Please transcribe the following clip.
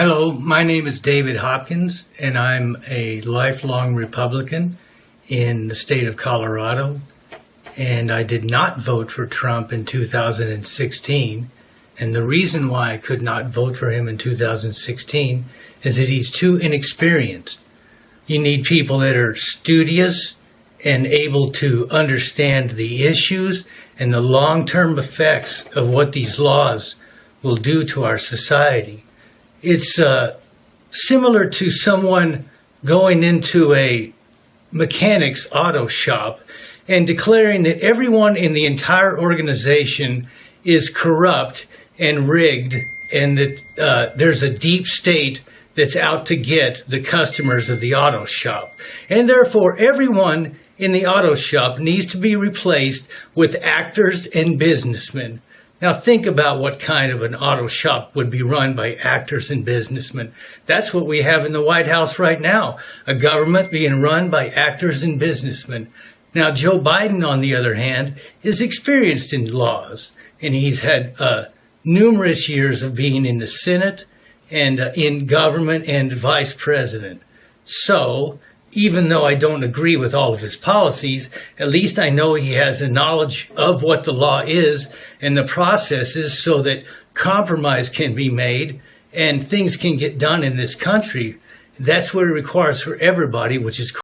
Hello, my name is David Hopkins, and I'm a lifelong Republican in the state of Colorado. And I did not vote for Trump in 2016. And the reason why I could not vote for him in 2016 is that he's too inexperienced. You need people that are studious and able to understand the issues and the long term effects of what these laws will do to our society. It's uh, similar to someone going into a mechanic's auto shop and declaring that everyone in the entire organization is corrupt and rigged and that uh, there's a deep state that's out to get the customers of the auto shop. And therefore, everyone in the auto shop needs to be replaced with actors and businessmen. Now think about what kind of an auto shop would be run by actors and businessmen. That's what we have in the White House right now, a government being run by actors and businessmen. Now Joe Biden, on the other hand, is experienced in laws, and he's had uh, numerous years of being in the Senate and uh, in government and vice president. So even though I don't agree with all of his policies, at least I know he has a knowledge of what the law is and the processes so that compromise can be made and things can get done in this country. That's what it requires for everybody, which is